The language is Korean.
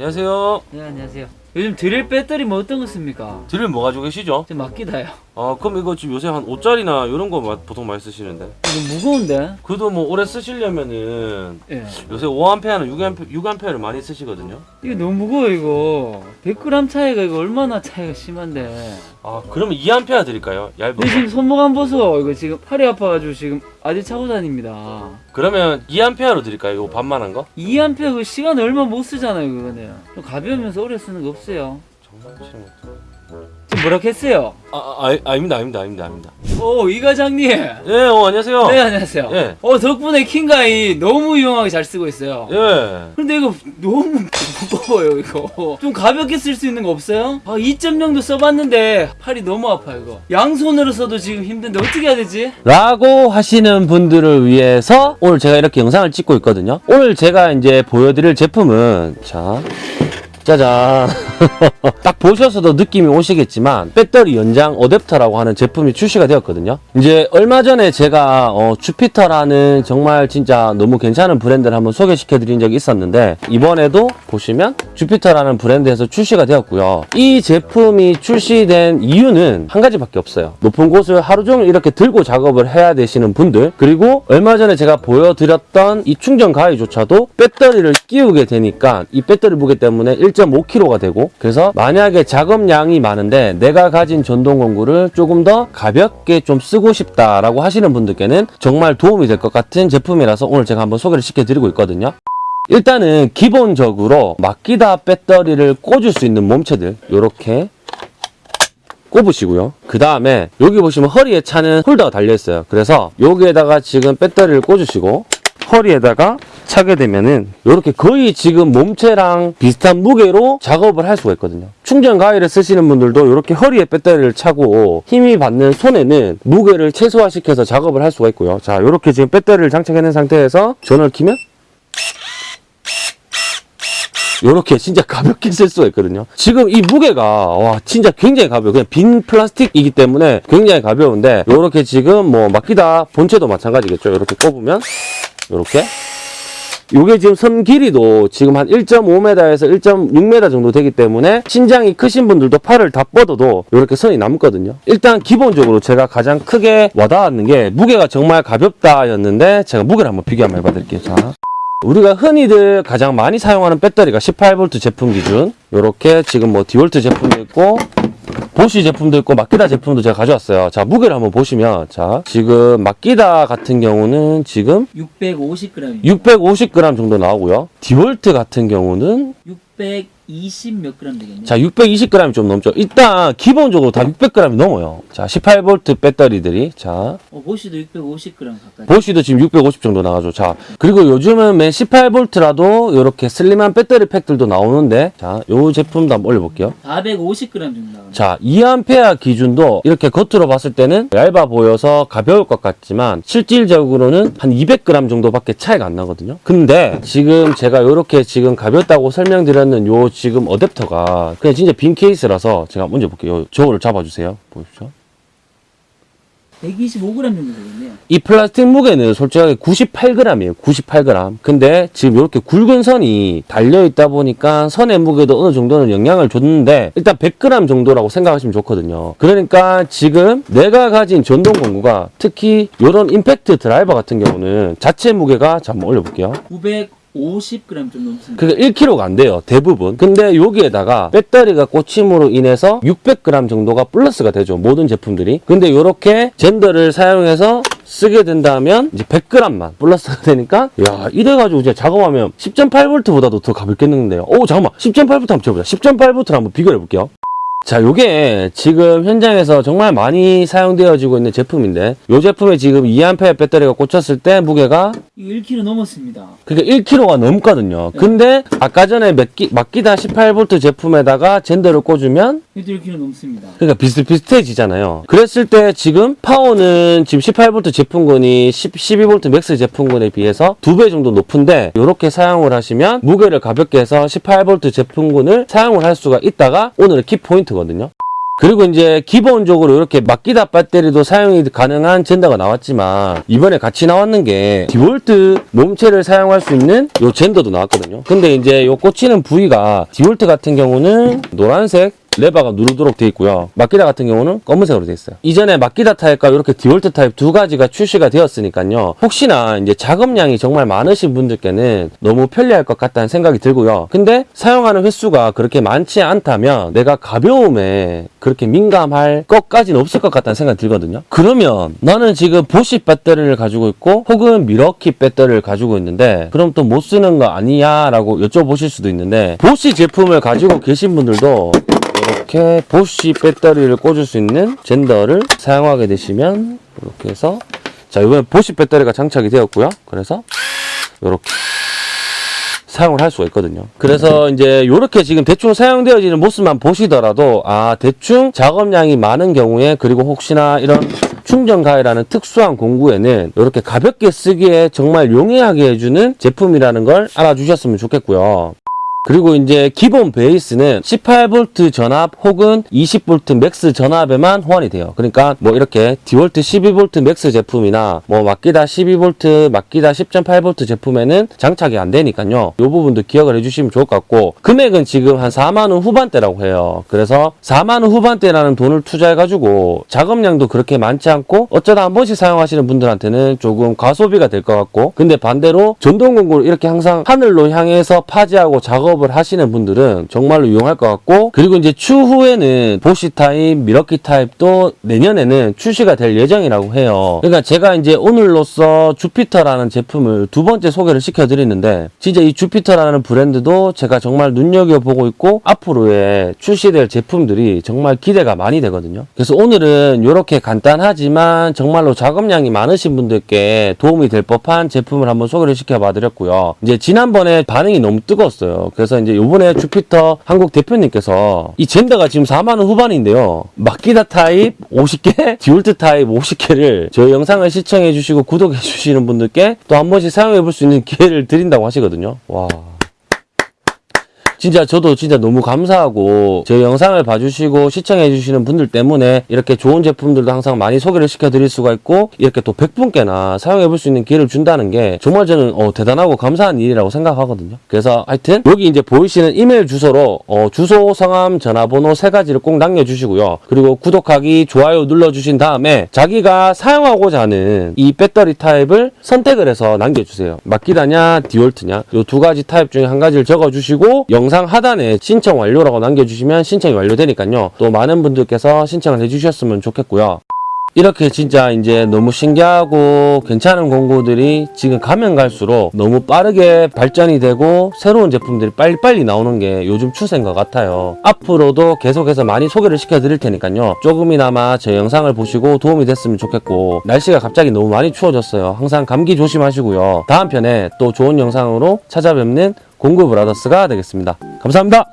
안녕하세요. 네 안녕하세요. 요즘 드릴 배터리 뭐 어떤 거 씁니까? 드릴 뭐 가지고 계시죠? 좀 맡기다요. 아 그럼 이거 지금 요새 한 5짜리나 이런 거 마- 보통 많이 쓰시는데 이거 무거운데? 그래도 뭐 오래 쓰시려면은 예. 요새 5A는 6A, 6A를 많이 쓰시거든요 이거 너무 무거워 이거. 100g 차이가 이거 얼마나 차이가 심한데. 아 그러면 2A 드릴까요? 얇은 근데 거 지금 손목 안 보소. 이거 지금 팔이 아파가지고 지금 아직 차고 다닙니다. 그러면 2A로 드릴까요? 이거 반만한 거? 2A 그 시간 얼마 못 쓰잖아요 그거는. 좀 가벼우면서 오래 쓰는 거 없어요. 정말 싫은 지금 뭐라 했어요? 아, 아, 아 아 닙니다 아닙니다 아닙니다 아닙니다 오 이 과장님. 예 어, 안녕하세요 네 안녕하세요. 예. 어 덕분에 킹가이 너무 유용하게 잘 쓰고 있어요. 예 근데 이거 너무 무거워요 이거 좀 가볍게 쓸 수 있는 거 없어요? 아 2.0도 써봤는데 팔이 너무 아파 이거 양손으로 써도 지금 힘든데 어떻게 해야 되지? 라고 하시는 분들을 위해서 오늘 제가 이렇게 영상을 찍고 있거든요 오늘 제가 이제 보여드릴 제품은 자 짜잔. 딱 보셔서도 느낌이 오시겠지만 배터리 연장 어댑터라고 하는 제품이 출시가 되었거든요. 이제 얼마 전에 제가 어, 주피터라는 정말 진짜 너무 괜찮은 브랜드를 한번 소개시켜 드린 적이 있었는데 이번에도 보시면 주피터라는 브랜드에서 출시가 되었고요 이 제품이 출시된 이유는 한 가지밖에 없어요 높은 곳을 하루 종일 이렇게 들고 작업을 해야 되시는 분들 그리고 얼마 전에 제가 보여드렸던 이 충전 가위조차도 배터리를 끼우게 되니까 이 배터리 무게 때문에 1.5kg가 되고 그래서 만약에 작업량이 많은데 내가 가진 전동 공구를 조금 더 가볍게 좀 쓰고 싶다라고 하시는 분들께는 정말 도움이 될 것 같은 제품이라서 오늘 제가 한번 소개를 시켜드리고 있거든요. 일단은 기본적으로 막기다 배터리를 꽂을 수 있는 몸체들 이렇게 꼽으시고요. 그 다음에 여기 보시면 허리에 차는 홀더가 달려 있어요. 그래서 여기에다가 지금 배터리를 꽂으시고 허리에다가 차게 되면은 이렇게 거의 지금 몸체랑 비슷한 무게로 작업을 할 수가 있거든요. 충전 가위를 쓰시는 분들도 이렇게 허리에 배터리를 차고 힘이 받는 손에는 무게를 최소화시켜서 작업을 할 수가 있고요. 자, 이렇게 지금 배터리를 장착해 놓은 상태에서 전원을 키면 요렇게 진짜 가볍게 쓸 수가 있거든요. 지금 이 무게가 와 진짜 굉장히 가벼워. 그냥 빈 플라스틱이기 때문에 굉장히 가벼운데 요렇게 지금 뭐 막기다 본체도 마찬가지겠죠. 요렇게 꼽으면 요렇게 요게 지금 선 길이도 지금 한 1.5m에서 1.6m 정도 되기 때문에 신장이 크신 분들도 팔을 다 뻗어도 이렇게 선이 남거든요. 일단 기본적으로 제가 가장 크게 와닿았는 게 무게가 정말 가볍다였는데 제가 무게를 한번 비교 한번 해봐 드릴게요. 자. 우리가 흔히들 가장 많이 사용하는 배터리가 18V 제품 기준. 요렇게 지금 뭐 디월트 제품도 있고 보쉬 제품도 있고 마키다 제품도 제가 가져왔어요. 자 무게를 한번 보시면. 자 지금 마키다 같은 경우는 지금 650g 650g 정도 나오고요. 디월트 같은 경우는 620몇 g 되겠네요. 자 620g이 좀 넘죠. 일단 기본적으로 다 600g이 넘어요. 자 18V 배터리들이. 자. 어, 보시도 650g 가까이. 보시도 지금 650 정도 나가죠. 자, 그리고 요즘은 맨 18V라도 이렇게 슬림한 배터리 팩들도 나오는데, 자, 요 제품도 한번 올려볼게요. 450g 정도 나갑니다 자, 2A 기준도 이렇게 겉으로 봤을 때는 얇아 보여서 가벼울 것 같지만, 실질적으로는 한 200g 정도밖에 차이가 안 나거든요. 근데 지금 제가 이렇게 지금 가볍다고 설명드렸는 요 지금 어댑터가 그냥 진짜 빈 케이스라서 제가 먼저 볼게요. 저거를 잡아주세요. 보십시오. 125g 정도 되겠네요 이 플라스틱 무게는 솔직하게 98g이에요. 98g. 근데 지금 이렇게 굵은 선이 달려 있다 보니까 선의 무게도 어느 정도는 영향을 줬는데 일단 100g 정도라고 생각하시면 좋거든요. 그러니까 지금 내가 가진 전동 공구가 특히 이런 임팩트 드라이버 같은 경우는 자체 무게가 자 한번 올려볼게요. 950g 좀 넘습니다 그게 1kg가 안 돼요. 대부분. 근데 여기에다가 배터리가 꽂힘으로 인해서 600g 정도가 플러스가 되죠. 모든 제품들이. 근데 이렇게 젠더를 사용해서 쓰게 된다면 이제 100g만 플러스가 되니까 야 이래가지고 이제 작업하면 10.8V보다도 더 가볍겠는데요. 오 잠깐만 10.8V 한번 쳐보자. 10.8V를 한번 비교해 볼게요. 자, 요게 지금 현장에서 정말 많이 사용되어지고 있는 제품인데 이 제품에 지금 2A 배터리가 꽂혔을 때 무게가 이거 1kg 넘었습니다 그게 1kg가 넘거든요. 근데 아까 전에 마키, 마키다 18V 제품에다가 젠더를 꽂으면 이것도 1kg 넘습니다 그러니까 비슷비슷해지잖아요. 그랬을 때 지금 파워는 지금 18V 제품군이 10, 12V max 제품군에 비해서 두 배 정도 높은데 이렇게 사용을 하시면 무게를 가볍게 해서 18V 제품군을 사용을 할 수가 있다가 오늘의 키포인트 거든요. 그리고 이제 기본적으로 이렇게 마키다 배터리도 사용이 가능한 젠더가 나왔지만 이번에 같이 나왔는 게 디월트 몸체를 사용할 수 있는 요 젠더도 나왔거든요. 근데 이제 요 꽂히는 부위가 디월트 같은 경우는 노란색 레버가 누르도록 돼 있고요. 마키다 같은 경우는 검은색으로 돼 있어요. 이전에 마키다 타입과 이렇게 디월트 타입 두 가지가 출시가 되었으니까요. 혹시나 이제 작업량이 정말 많으신 분들께는 너무 편리할 것 같다는 생각이 들고요. 근데 사용하는 횟수가 그렇게 많지 않다면 내가 가벼움에 그렇게 민감할 것까지는 없을 것 같다는 생각이 들거든요. 그러면 나는 지금 보쉬 배터리를 가지고 있고 혹은 밀워키 배터리를 가지고 있는데 그럼 또 못 쓰는 거 아니야? 라고 여쭤보실 수도 있는데 보시 제품을 가지고 계신 분들도 이렇게 보쉬 배터리를 꽂을 수 있는 젠더를 사용하게 되시면 이렇게 해서 자 이번에 보쉬 배터리가 장착이 되었고요 그래서 이렇게 사용을 할 수가 있거든요. 그래서 이제 이렇게 지금 대충 사용되어지는 모습만 보시더라도 아 대충 작업량이 많은 경우에 그리고 혹시나 이런 충전 가해라는 특수한 공구에는 이렇게 가볍게 쓰기에 정말 용이하게 해주는 제품이라는 걸 알아주셨으면 좋겠고요. 그리고 이제 기본 베이스는 18V 전압 혹은 20V max 전압에만 호환이 돼요. 그러니까 뭐 이렇게 디월트 12V max 제품이나 뭐 마키다 12V, 마키다 10.8V 제품에는 장착이 안 되니까요. 이 부분도 기억을 해주시면 좋을 것 같고 금액은 지금 한 4만 원 후반대라고 해요. 그래서 4만 원 후반대라는 돈을 투자해가지고 작업량도 그렇게 많지 않고 어쩌다 한 번씩 사용하시는 분들한테는 조금 과소비가 될 것 같고 근데 반대로 전동 공구를 이렇게 항상 하늘로 향해서 파지하고 작업 을 하시는 분들은 정말로 유용할 것 같고 그리고 이제 추후에는 보쉬 타입, 밀워키 타입도 내년에는 출시가 될 예정이라고 해요. 그러니까 제가 이제 오늘로써 주피터라는 제품을 두 번째 소개를 시켜드리는데 진짜 이 주피터라는 브랜드도 제가 정말 눈여겨보고 있고 앞으로의 출시될 제품들이 정말 기대가 많이 되거든요. 그래서 오늘은 이렇게 간단하지만 정말로 작업량이 많으신 분들께 도움이 될 법한 제품을 한번 소개를 시켜봐 드렸고요. 이제 지난번에 반응이 너무 뜨거웠어요. 그래서 이제 요번에 주피터 한국 대표님께서 이 젠더가 지금 4만원 후반인데요. 마키다 타입 50개, 디월트 타입 50개를 저희 영상을 시청해 주시고 구독해 주시는 분들께 또 한 번씩 사용해 볼 수 있는 기회를 드린다고 하시거든요. 와. 진짜 저도 진짜 너무 감사하고 저희 영상을 봐주시고 시청해 주시는 분들 때문에 이렇게 좋은 제품들도 항상 많이 소개를 시켜드릴 수가 있고 이렇게 또 100분께나 사용해 볼 수 있는 기회를 준다는 게 정말 저는 어, 대단하고 감사한 일이라고 생각하거든요. 그래서 하여튼 여기 이제 보이시는 이메일 주소로 어, 주소, 성함, 전화번호 세 가지를 꼭 남겨주시고요. 그리고 구독하기, 좋아요 눌러주신 다음에 자기가 사용하고자 하는 이 배터리 타입을 선택을 해서 남겨주세요. 마키다냐, 디올트냐 이 두 가지 타입 중에 한 가지를 적어주시고 영상 하단에 신청 완료라고 남겨주시면 신청이 완료되니까요. 또 많은 분들께서 신청을 해주셨으면 좋겠고요. 이렇게 진짜 이제 너무 신기하고 괜찮은 공구들이 지금 가면 갈수록 너무 빠르게 발전이 되고 새로운 제품들이 빨리빨리 나오는 게 요즘 추세인 것 같아요. 앞으로도 계속해서 많이 소개를 시켜드릴 테니까요. 조금이나마 제 영상을 보시고 도움이 됐으면 좋겠고 날씨가 갑자기 너무 많이 추워졌어요. 항상 감기 조심하시고요. 다음 편에 또 좋은 영상으로 찾아뵙는 공구 브라더스가 되겠습니다. 감사합니다.